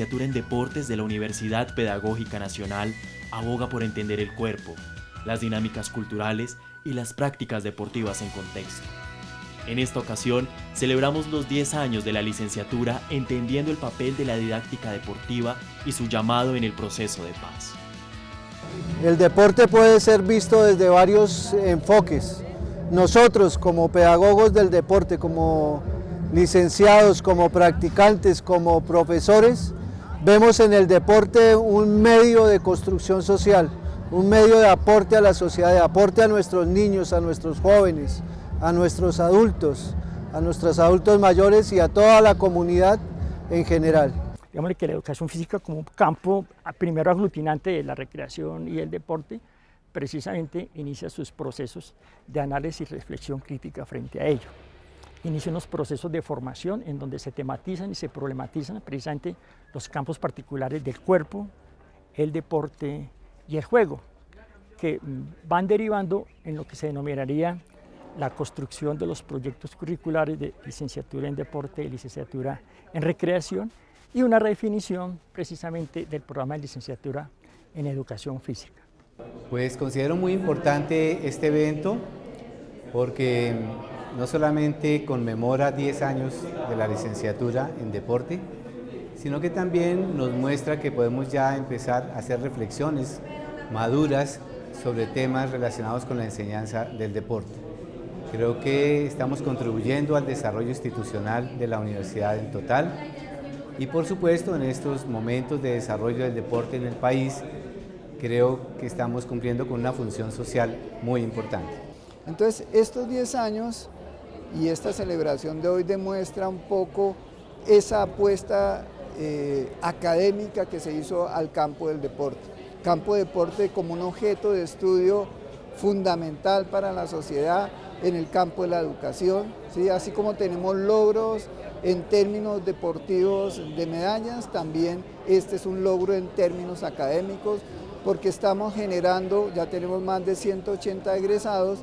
licenciatura en Deportes de la Universidad Pedagógica Nacional aboga por entender el cuerpo, las dinámicas culturales y las prácticas deportivas en contexto. En esta ocasión, celebramos los 10 años de la licenciatura entendiendo el papel de la didáctica deportiva y su llamado en el proceso de paz. El deporte puede ser visto desde varios enfoques. Nosotros como pedagogos del deporte, como licenciados, como practicantes, como profesores, vemos en el deporte un medio de construcción social, un medio de aporte a la sociedad, de aporte a nuestros niños, a nuestros jóvenes, a nuestros adultos, a nuestros adultos mayores y a toda la comunidad en general. Digamos que la educación física como un campo primero aglutinante de la recreación y el deporte, precisamente inicia sus procesos de análisis y reflexión crítica frente a ello. Inicia unos procesos de formación en donde se tematizan y se problematizan precisamente los campos particulares del cuerpo, el deporte y el juego, que van derivando en lo que se denominaría la construcción de los proyectos curriculares de licenciatura en deporte y licenciatura en recreación y una redefinición precisamente del programa de licenciatura en educación física. Pues considero muy importante este evento porque no solamente conmemora 10 años de la licenciatura en deporte, sino que también nos muestra que podemos ya empezar a hacer reflexiones maduras sobre temas relacionados con la enseñanza del deporte. Creo que estamos contribuyendo al desarrollo institucional de la universidad en total y por supuesto en estos momentos de desarrollo del deporte en el país creo que estamos cumpliendo con una función social muy importante. Entonces estos 10 años y esta celebración de hoy demuestra un poco esa apuesta eh, académica que se hizo al campo del deporte. Campo de deporte como un objeto de estudio fundamental para la sociedad en el campo de la educación, ¿sí? así como tenemos logros en términos deportivos de medallas, también este es un logro en términos académicos, porque estamos generando, ya tenemos más de 180 egresados,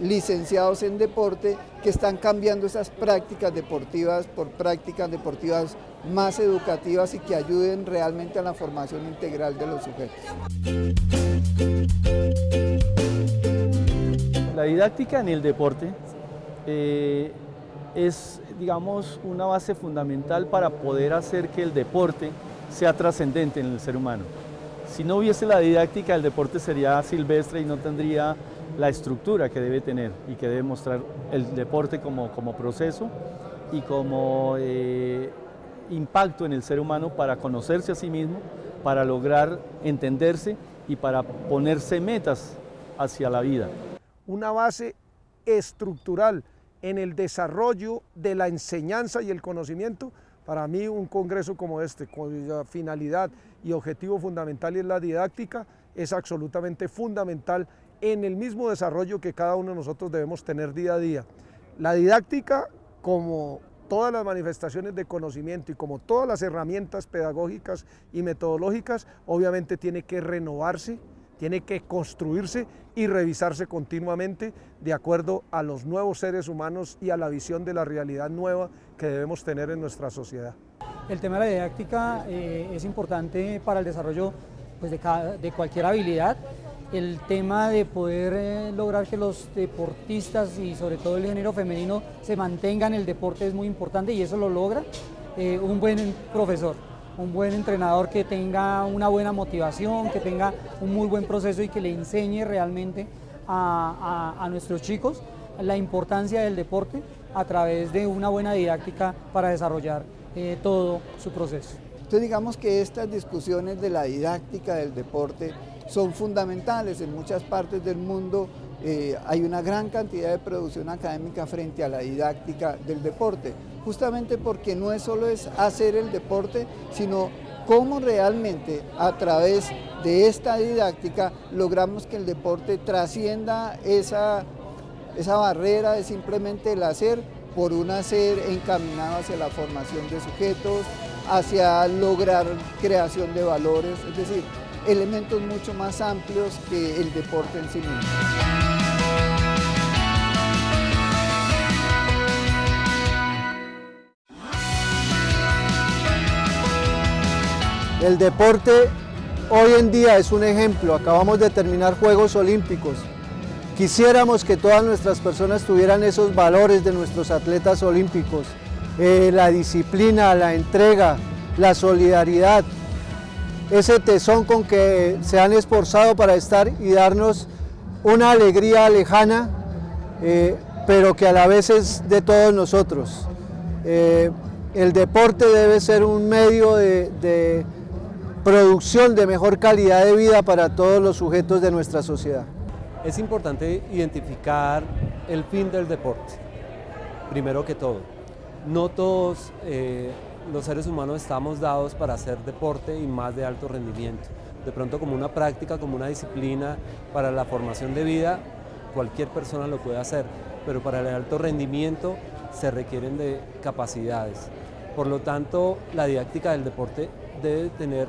licenciados en deporte que están cambiando esas prácticas deportivas por prácticas deportivas más educativas y que ayuden realmente a la formación integral de los sujetos. La didáctica en el deporte eh, es, digamos, una base fundamental para poder hacer que el deporte sea trascendente en el ser humano. Si no hubiese la didáctica, el deporte sería silvestre y no tendría la estructura que debe tener y que debe mostrar el deporte como, como proceso y como eh, impacto en el ser humano para conocerse a sí mismo, para lograr entenderse y para ponerse metas hacia la vida. Una base estructural en el desarrollo de la enseñanza y el conocimiento, para mí un congreso como este, cuya finalidad y objetivo fundamental es la didáctica, es absolutamente fundamental en el mismo desarrollo que cada uno de nosotros debemos tener día a día. La didáctica, como todas las manifestaciones de conocimiento y como todas las herramientas pedagógicas y metodológicas, obviamente tiene que renovarse, tiene que construirse y revisarse continuamente de acuerdo a los nuevos seres humanos y a la visión de la realidad nueva que debemos tener en nuestra sociedad. El tema de la didáctica eh, es importante para el desarrollo pues, de, de cualquier habilidad el tema de poder eh, lograr que los deportistas y sobre todo el género femenino se mantengan en el deporte es muy importante y eso lo logra eh, un buen profesor, un buen entrenador que tenga una buena motivación, que tenga un muy buen proceso y que le enseñe realmente a, nuestros chicos la importancia del deporte a través de una buena didáctica para desarrollar eh, todo su proceso. Entonces digamos que estas discusiones de la didáctica del deporte son fundamentales. En muchas partes del mundo eh, hay una gran cantidad de producción académica frente a la didáctica del deporte, justamente porque no es solo es hacer el deporte, sino cómo realmente a través de esta didáctica logramos que el deporte trascienda esa, esa barrera de simplemente el hacer por un hacer encaminado hacia la formación de sujetos, hacia lograr creación de valores, es decir, elementos mucho más amplios que el deporte en sí mismo. El deporte hoy en día es un ejemplo, acabamos de terminar Juegos Olímpicos. Quisiéramos que todas nuestras personas tuvieran esos valores de nuestros atletas olímpicos, eh, la disciplina, la entrega, la solidaridad, ese tesón con que se han esforzado para estar y darnos una alegría lejana, eh, pero que a la vez es de todos nosotros. Eh, el deporte debe ser un medio de, producción de mejor calidad de vida para todos los sujetos de nuestra sociedad. Es importante identificar el fin del deporte, primero que todo. No todos eh, los seres humanos estamos dados para hacer deporte y más de alto rendimiento. De pronto como una práctica, como una disciplina para la formación de vida, cualquier persona lo puede hacer, pero para el alto rendimiento se requieren de capacidades. Por lo tanto, la didáctica del deporte debe tener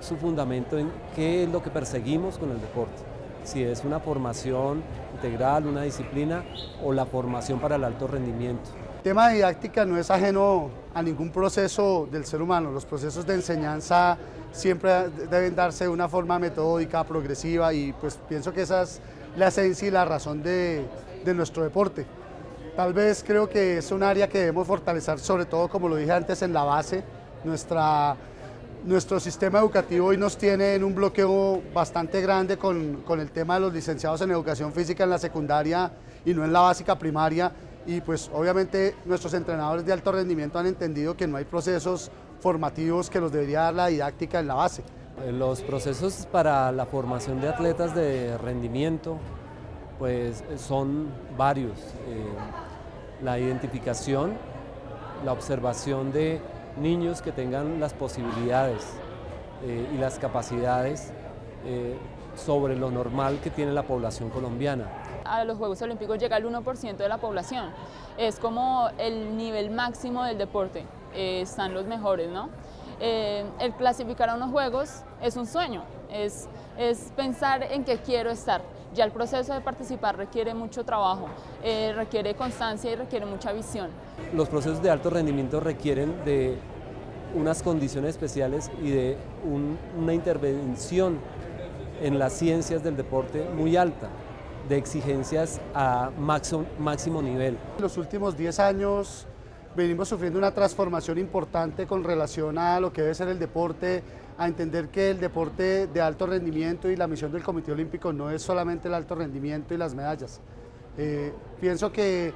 su fundamento en qué es lo que perseguimos con el deporte. Si es una formación integral, una disciplina o la formación para el alto rendimiento. Tema de didáctica no es ajeno a ningún proceso del ser humano. Los procesos de enseñanza siempre deben darse de una forma metódica, progresiva y pues pienso que esa es la esencia y la razón de, de nuestro deporte. Tal vez creo que es un área que debemos fortalecer, sobre todo como lo dije antes en la base. Nuestra, nuestro sistema educativo hoy nos tiene en un bloqueo bastante grande con, con el tema de los licenciados en educación física en la secundaria y no en la básica primaria y pues obviamente nuestros entrenadores de alto rendimiento han entendido que no hay procesos formativos que los debería dar la didáctica en la base. Eh, los procesos para la formación de atletas de rendimiento pues son varios. Eh, la identificación, la observación de niños que tengan las posibilidades eh, y las capacidades sobre lo normal que tiene la población colombiana a los Juegos Olímpicos llega el 1% de la población. Es como el nivel máximo del deporte, eh, están los mejores, ¿no? Eh, el clasificar a unos Juegos es un sueño, es, es pensar en qué quiero estar. Ya el proceso de participar requiere mucho trabajo, eh, requiere constancia y requiere mucha visión. Los procesos de alto rendimiento requieren de unas condiciones especiales y de una intervención en las ciencias del deporte muy alta de exigencias a máximo, máximo nivel. En los últimos 10 años venimos sufriendo una transformación importante con relación a lo que debe ser el deporte, a entender que el deporte de alto rendimiento y la misión del Comité Olímpico no es solamente el alto rendimiento y las medallas. Eh, pienso que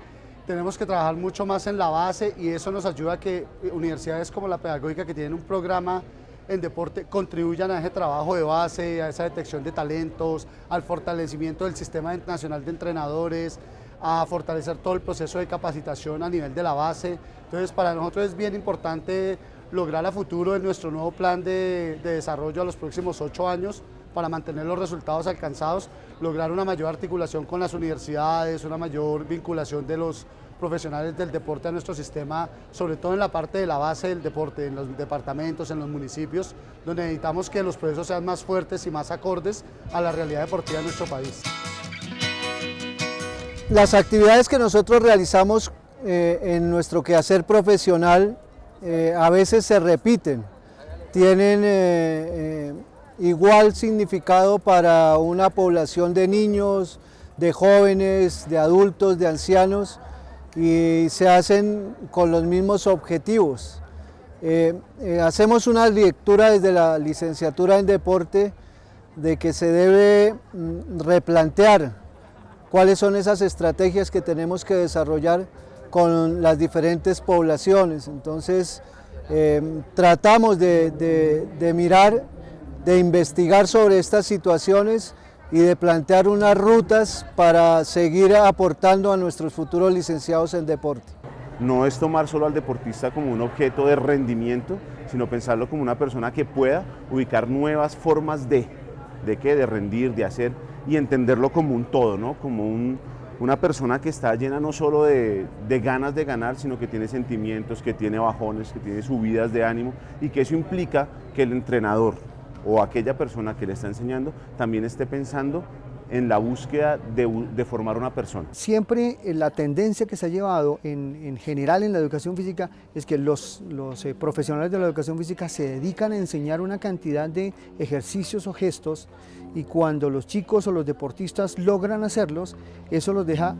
tenemos que trabajar mucho más en la base y eso nos ayuda a que universidades como la Pedagógica que tienen un programa en deporte contribuyan a ese trabajo de base, a esa detección de talentos, al fortalecimiento del sistema nacional de entrenadores, a fortalecer todo el proceso de capacitación a nivel de la base. Entonces, para nosotros es bien importante lograr a futuro en nuestro nuevo plan de, de desarrollo a los próximos ocho años para mantener los resultados alcanzados, lograr una mayor articulación con las universidades, una mayor vinculación de los profesionales del deporte a nuestro sistema, sobre todo en la parte de la base del deporte, en los departamentos, en los municipios, donde necesitamos que los procesos sean más fuertes y más acordes a la realidad deportiva de nuestro país. Las actividades que nosotros realizamos eh, en nuestro quehacer profesional eh, a veces se repiten, tienen eh, igual significado para una población de niños, de jóvenes, de adultos, de ancianos, y se hacen con los mismos objetivos. Eh, eh, hacemos una lectura desde la licenciatura en deporte de que se debe mm, replantear cuáles son esas estrategias que tenemos que desarrollar con las diferentes poblaciones. Entonces, eh, tratamos de mirar, de investigar sobre estas situaciones y de plantear unas rutas para seguir aportando a nuestros futuros licenciados en deporte. No es tomar solo al deportista como un objeto de rendimiento, sino pensarlo como una persona que pueda ubicar nuevas formas de, de qué, de rendir, de hacer y entenderlo como un todo, ¿no? como un, una persona que está llena no solo de, de, ganas de ganar, sino que tiene sentimientos, que tiene bajones, que tiene subidas de ánimo y que eso implica que el entrenador, o aquella persona que le está enseñando también esté pensando en la búsqueda de, formar una persona. Siempre eh, la tendencia que se ha llevado en, general en la educación física es que los, eh, profesionales de la educación física se dedican a enseñar una cantidad de ejercicios o gestos y cuando los chicos o los deportistas logran hacerlos, eso los deja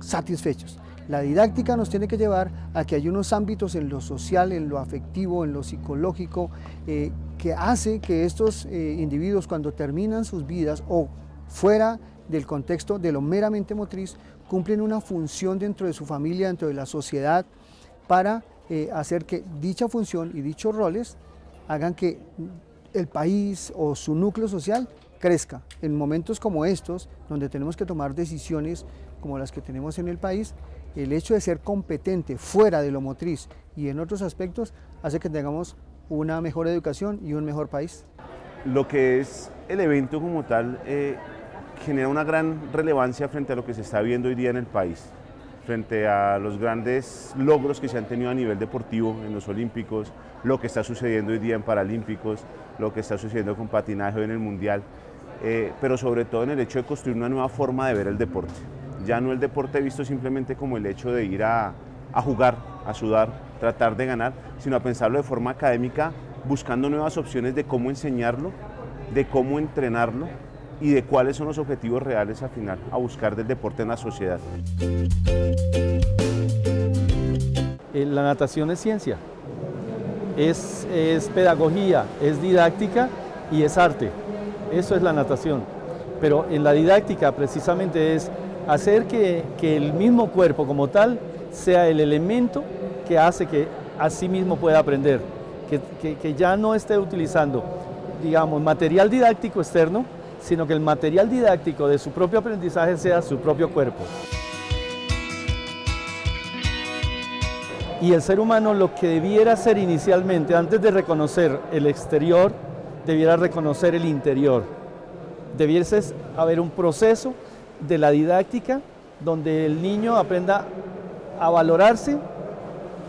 satisfechos. La didáctica nos tiene que llevar a que hay unos ámbitos en lo social, en lo afectivo, en lo psicológico, eh, que hace que estos individuos cuando terminan sus vidas o fuera del contexto de lo meramente motriz, cumplen una función dentro de su familia, dentro de la sociedad, para eh, hacer que dicha función y dichos roles hagan que el país o su núcleo social crezca. En momentos como estos, donde tenemos que tomar decisiones como las que tenemos en el país, el hecho de ser competente fuera de lo motriz y en otros aspectos hace que tengamos una mejor educación y un mejor país. Lo que es el evento como tal, eh, genera una gran relevancia frente a lo que se está viendo hoy día en el país, frente a los grandes logros que se han tenido a nivel deportivo en los Olímpicos, lo que está sucediendo hoy día en Paralímpicos, lo que está sucediendo con patinaje en el Mundial, eh, pero sobre todo en el hecho de construir una nueva forma de ver el deporte. Ya no el deporte visto simplemente como el hecho de ir a, a jugar, a sudar, tratar de ganar, sino a pensarlo de forma académica, buscando nuevas opciones de cómo enseñarlo, de cómo entrenarlo y de cuáles son los objetivos reales al final a buscar del deporte en la sociedad. Eh, la natación es ciencia, es, es pedagogía, es didáctica y es arte. Eso es la natación. Pero en la didáctica precisamente es hacer que, que, el mismo cuerpo como tal sea el elemento que hace que a sí mismo pueda aprender, que, que, que ya no esté utilizando, digamos, material didáctico externo, sino que el material didáctico de su propio aprendizaje sea su propio cuerpo. Y el ser humano lo que debiera hacer inicialmente, antes de reconocer el exterior, debiera reconocer el interior. Debiese haber un proceso de la didáctica donde el niño aprenda a valorarse,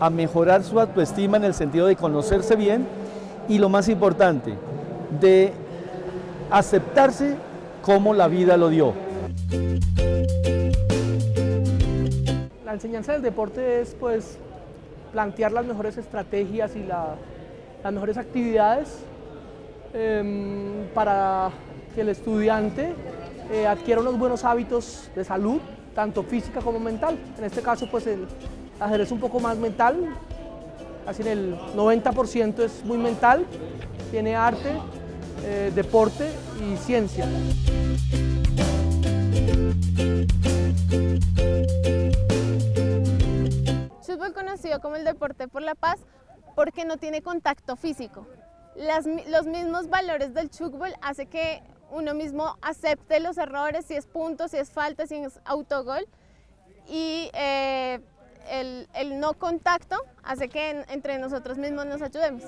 a mejorar su autoestima en el sentido de conocerse bien y lo más importante, de aceptarse como la vida lo dio. La enseñanza del deporte es pues plantear las mejores estrategias y las mejores actividades em, para que el estudiante eh, adquiera unos buenos hábitos de salud, tanto física como mental. En este caso pues el ajedrez un poco más mental, casi en el 90% es muy mental, tiene arte, eh, deporte y ciencia. Fútbol conocido como el deporte por la paz porque no tiene contacto físico. los mismos valores del fútbol hace que uno mismo acepte los errores, si es punto, si es falta, si es autogol. Y eh, el, no contacto hace que entre nosotros mismos nos ayudemos.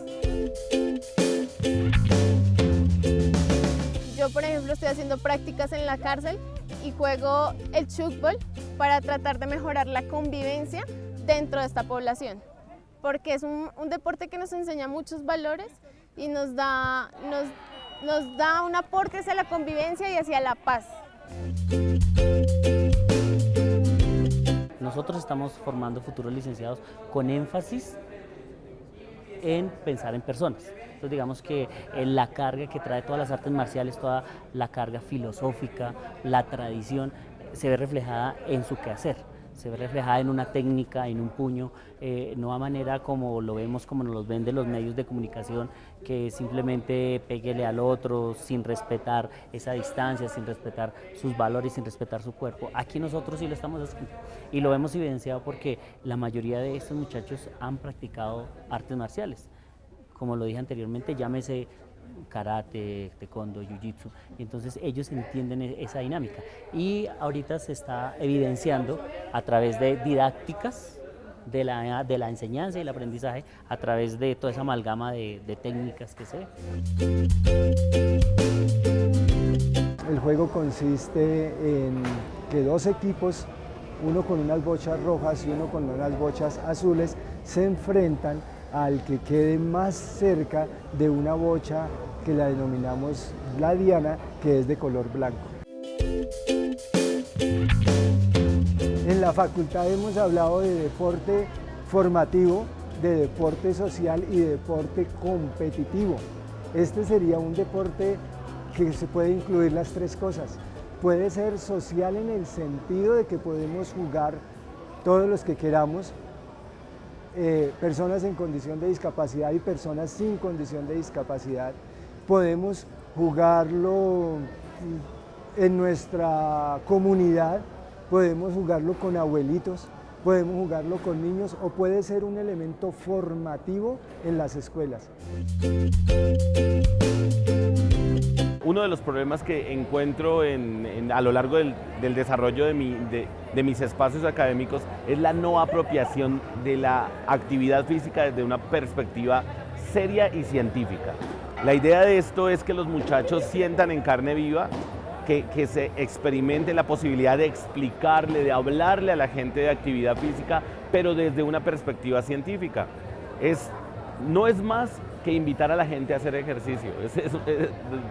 Yo, por ejemplo, estoy haciendo prácticas en la cárcel y juego el fútbol para tratar de mejorar la convivencia dentro de esta población, porque es un, deporte que nos enseña muchos valores y nos da, nos da un aporte hacia la convivencia y hacia la paz. Nosotros estamos formando futuros licenciados con énfasis en pensar en personas. Entonces digamos que eh, la carga que trae todas las artes marciales, toda la carga filosófica, la tradición, se ve reflejada en su quehacer se ve reflejada en una técnica, en un puño, eh, no a manera como lo vemos, como nos los venden los medios de comunicación, que simplemente peguele al otro sin respetar esa distancia, sin respetar sus valores, sin respetar su cuerpo. Aquí nosotros sí lo estamos haciendo y lo hemos evidenciado porque la mayoría de estos muchachos han practicado artes marciales como lo dije anteriormente, llámese karate, taekwondo, jiu-jitsu, entonces ellos entienden e-, esa dinámica. Y ahorita se está evidenciando a través de didácticas de la, de la enseñanza y el aprendizaje, a través de toda esa amalgama de, de técnicas que se ve. El juego consiste en que dos equipos, uno con unas bochas rojas y uno con unas bochas azules, se enfrentan al que quede más cerca de una bocha que la denominamos la diana, que es de color blanco. En la facultad hemos hablado de deporte formativo, de deporte social y de deporte competitivo. Este sería un deporte que se puede incluir las tres cosas. Puede ser social en el sentido de que podemos jugar todos los que queramos, eh, personas en condición de discapacidad y personas sin condición de discapacidad. Podemos jugarlo en nuestra comunidad, podemos jugarlo con abuelitos, podemos jugarlo con niños o puede ser un elemento formativo en las escuelas. Uno de los problemas que encuentro a lo largo del, desarrollo de, mis espacios académicos es la no apropiación de la actividad física desde una perspectiva seria y científica. La idea de esto es que los muchachos sientan en carne viva que, se experimente la posibilidad de explicarle, de hablarle a la gente de actividad física, pero desde una perspectiva científica. Es, no es más que invitar a la gente a hacer ejercicio.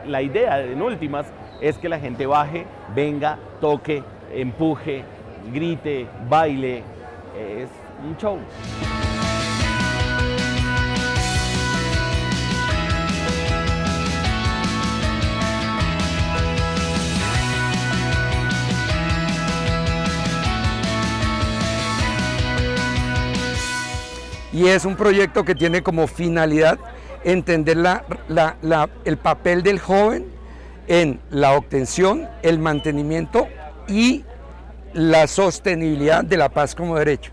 la idea, en últimas, es que la gente baje, venga, toque, empuje, grite, baile. Es un show. y es un proyecto que tiene como finalidad entender el papel del joven en la obtención, el mantenimiento y la sostenibilidad de la paz como derecho.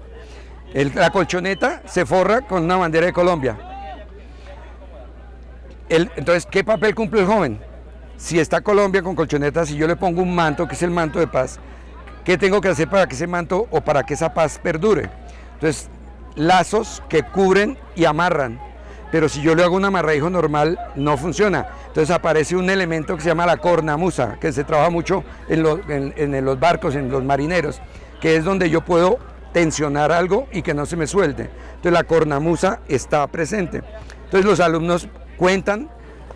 la colchoneta se forra con una bandera de Colombia. entonces, ¿qué papel cumple el joven? Si está Colombia con colchoneta, si yo le pongo un manto, que es el manto de paz, ¿qué tengo que hacer para que ese manto o para que esa paz perdure? Entonces, lazos que cubren y amarran. Pero si yo le hago un amarradijo normal, no funciona. Entonces aparece un elemento que se llama la cornamusa, que se trabaja mucho en los, en, los barcos, en los marineros, que es donde yo puedo tensionar algo y que no se me suelte. Entonces la cornamusa está presente. Entonces los alumnos cuentan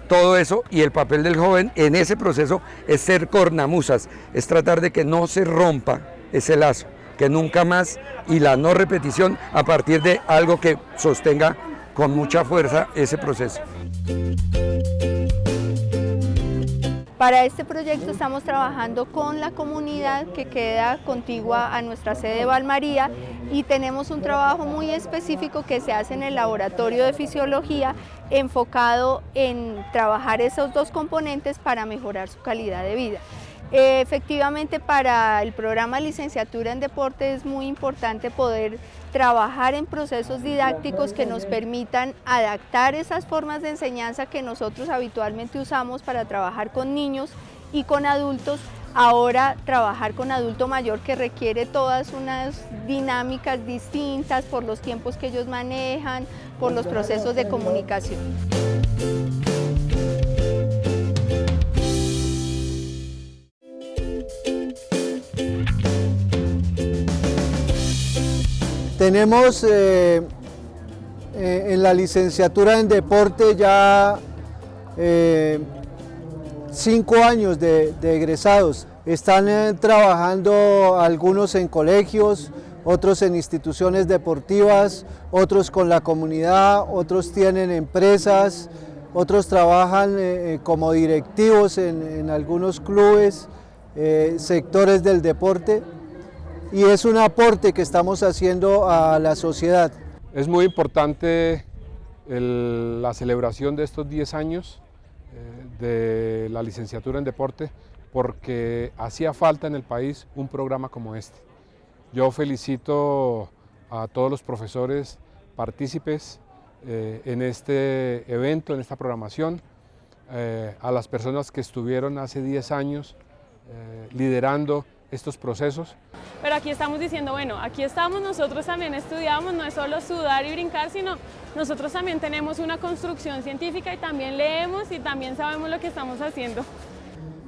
todo eso y el papel del joven en ese proceso es ser cornamusas, es tratar de que no se rompa ese lazo que nunca más y la no repetición a partir de algo que sostenga con mucha fuerza ese proceso. Para este proyecto estamos trabajando con la comunidad que queda contigua a nuestra sede de Valmaría y tenemos un trabajo muy específico que se hace en el laboratorio de fisiología enfocado en trabajar esos dos componentes para mejorar su calidad de vida. Efectivamente para el programa licenciatura en deporte es muy importante poder trabajar en procesos didácticos que nos permitan adaptar esas formas de enseñanza que nosotros habitualmente usamos para trabajar con niños y con adultos, ahora trabajar con adulto mayor que requiere todas unas dinámicas distintas por los tiempos que ellos manejan, por los procesos de comunicación. Tenemos eh, eh, en la licenciatura en deporte ya eh, cinco años de, egresados. Están trabajando algunos en colegios, otros en instituciones deportivas, otros con la comunidad, otros tienen empresas, otros trabajan como directivos en algunos clubes, sectores del deporte y es un aporte que estamos haciendo a la sociedad. Es muy importante la celebración de estos 10 años eh, de la licenciatura en deporte porque hacía falta en el país un programa como este. Yo felicito a todos los profesores partícipes eh, en este evento, en esta programación, eh, a las personas que estuvieron hace 10 años liderando estos procesos. Pero aquí estamos diciendo, bueno, aquí estamos, nosotros también estudiamos, no es solo sudar y brincar, sino nosotros también tenemos una construcción científica y también leemos y también sabemos lo que estamos haciendo.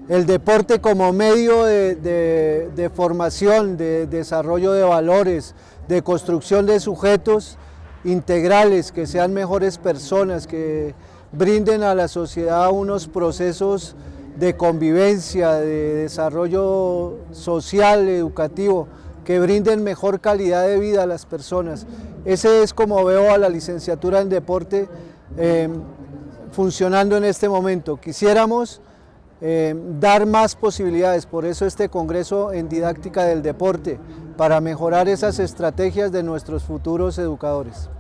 El deporte como medio de, formación, de desarrollo de valores, de construcción de sujetos integrales, que sean mejores personas, que brinden a la sociedad unos procesos de convivencia, de desarrollo social, educativo, que brinden mejor calidad de vida a las personas. Ese es como veo a la licenciatura en deporte eh, funcionando en este momento. Quisiéramos eh, dar más posibilidades, por eso este Congreso en Didáctica del Deporte, para mejorar esas estrategias de nuestros futuros educadores.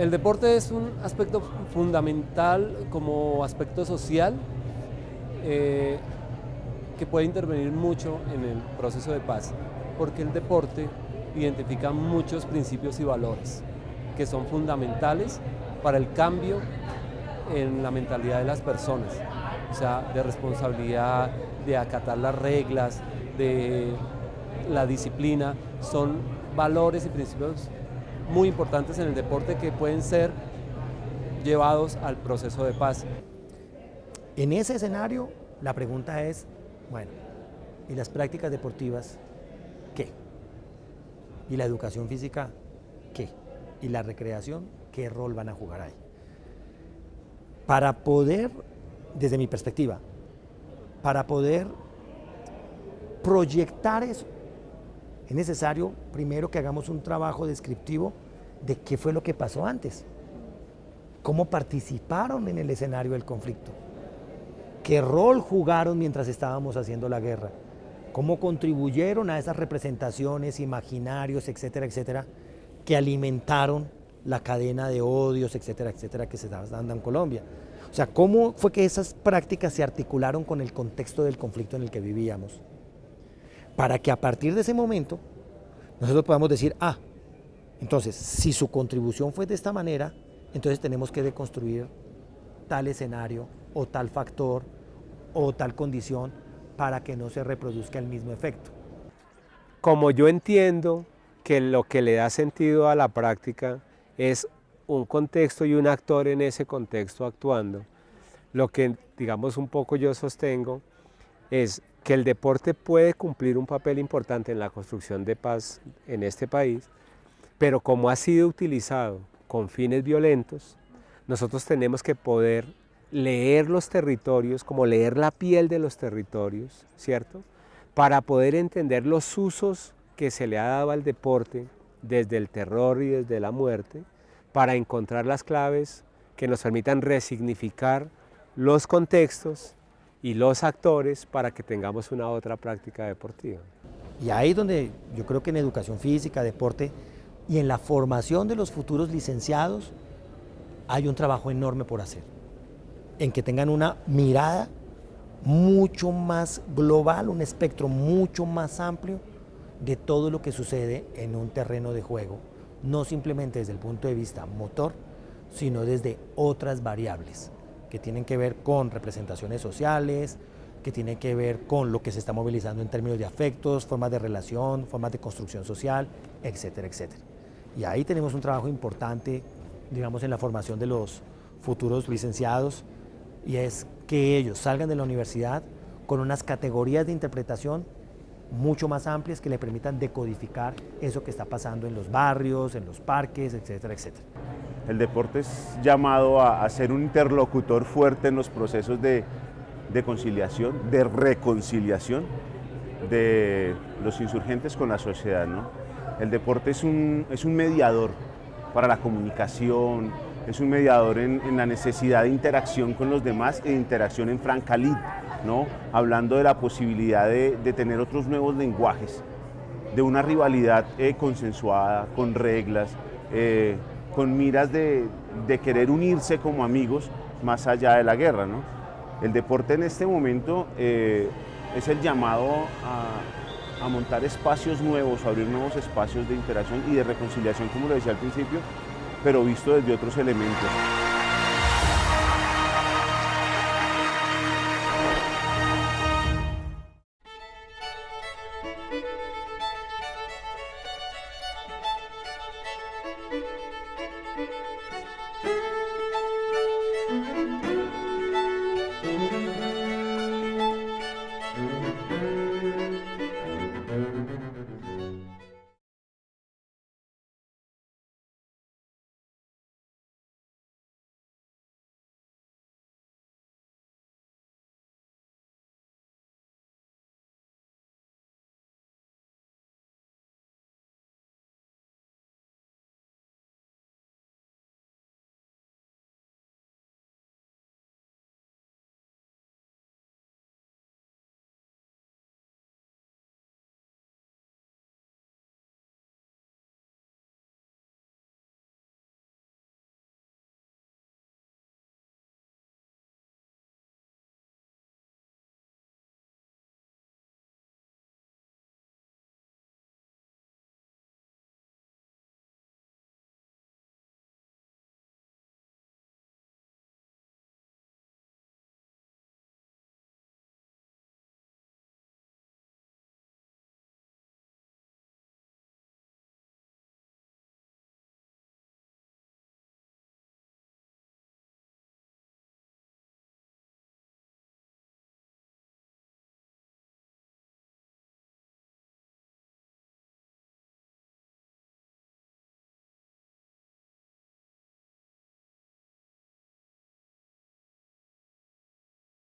El deporte es un aspecto fundamental como aspecto social eh, que puede intervenir mucho en el proceso de paz, porque el deporte identifica muchos principios y valores que son fundamentales para el cambio en la mentalidad de las personas, o sea, de responsabilidad, de acatar las reglas, de la disciplina, son valores y principios muy importantes en el deporte que pueden ser llevados al proceso de paz. En ese escenario, la pregunta es, bueno, ¿y las prácticas deportivas qué? ¿Y la educación física qué? ¿Y la recreación qué rol van a jugar ahí? Para poder, desde mi perspectiva, para poder proyectar eso, es necesario primero que hagamos un trabajo descriptivo de qué fue lo que pasó antes, cómo participaron en el escenario del conflicto, qué rol jugaron mientras estábamos haciendo la guerra, cómo contribuyeron a esas representaciones, imaginarios, etcétera, etcétera, que alimentaron la cadena de odios, etcétera, etcétera, que se estaba dando en Colombia. O sea, cómo fue que esas prácticas se articularon con el contexto del conflicto en el que vivíamos para que a partir de ese momento nosotros podamos decir, ah, entonces, si su contribución fue de esta manera, entonces tenemos que deconstruir tal escenario o tal factor o tal condición para que no se reproduzca el mismo efecto. Como yo entiendo que lo que le da sentido a la práctica es un contexto y un actor en ese contexto actuando, lo que digamos un poco yo sostengo es que el deporte puede cumplir un papel importante en la construcción de paz en este país, pero como ha sido utilizado con fines violentos, nosotros tenemos que poder leer los territorios, como leer la piel de los territorios, ¿cierto? Para poder entender los usos que se le ha dado al deporte desde el terror y desde la muerte, para encontrar las claves que nos permitan resignificar los contextos y los actores para que tengamos una otra práctica deportiva. Y ahí es donde yo creo que en educación física, deporte y en la formación de los futuros licenciados hay un trabajo enorme por hacer, en que tengan una mirada mucho más global, un espectro mucho más amplio de todo lo que sucede en un terreno de juego, no simplemente desde el punto de vista motor, sino desde otras variables que tienen que ver con representaciones sociales, que tienen que ver con lo que se está movilizando en términos de afectos, formas de relación, formas de construcción social, etcétera, etcétera. Y ahí tenemos un trabajo importante, digamos, en la formación de los futuros licenciados, y es que ellos salgan de la universidad con unas categorías de interpretación mucho más amplias que le permitan decodificar eso que está pasando en los barrios, en los parques, etcétera, etcétera. El deporte es llamado a, ser un interlocutor fuerte en los procesos de, conciliación, de reconciliación de los insurgentes con la sociedad. El deporte es un, es un mediador para la comunicación, es un mediador en, la necesidad de interacción con los demás e interacción en franca lid, ¿no? hablando de la posibilidad de, tener otros nuevos lenguajes, de una rivalidad eh, consensuada, con reglas, eh, con miras de, querer unirse como amigos más allá de la guerra. ¿no? El deporte en este momento eh, es el llamado a, a, montar espacios nuevos, a abrir nuevos espacios de interacción y de reconciliación, como lo decía al principio, pero visto desde otros elementos.